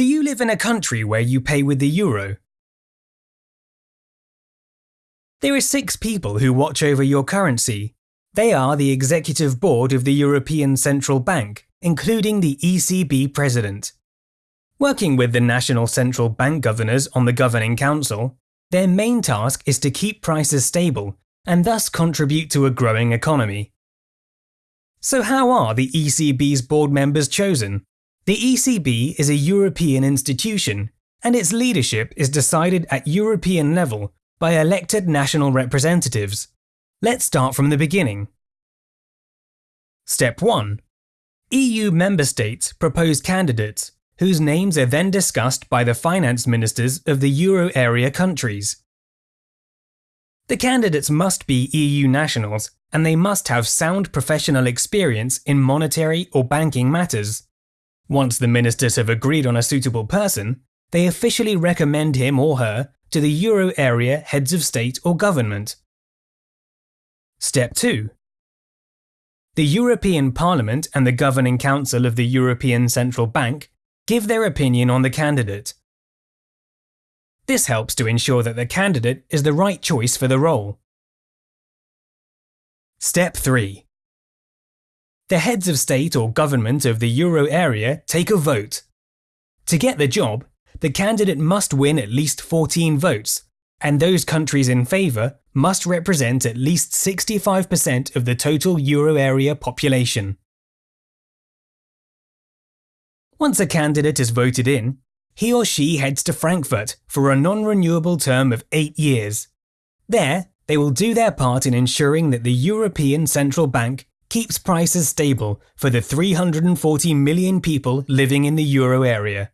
Do you live in a country where you pay with the euro? There are six people who watch over your currency. They are the executive board of the European Central Bank, including the ECB president. Working with the national central bank governors on the governing council, their main task is to keep prices stable and thus contribute to a growing economy. So, how are the ECB's board members chosen? The ECB is a European institution, and its leadership is decided at European level by elected national representatives. Let's start from the beginning. Step 1. EU member states propose candidates, whose names are then discussed by the finance ministers of the euro area countries. The candidates must be EU nationals, and they must have sound professional experience in monetary or banking matters. Once the ministers have agreed on a suitable person, they officially recommend him or her to the euro area heads of state or government. Step 2. The European Parliament and the Governing Council of the European Central Bank give their opinion on the candidate. This helps to ensure that the candidate is the right choice for the role. Step 3. The heads of state or government of the euro area take a vote. To get the job, the candidate must win at least 14 votes, and those countries in favour must represent at least 65% of the total euro area population. Once a candidate is voted in, he or she heads to Frankfurt for a non renewable term of eight years. There, they will do their part in ensuring that the European Central Bank keeps prices stable for the 340 million people living in the euro area.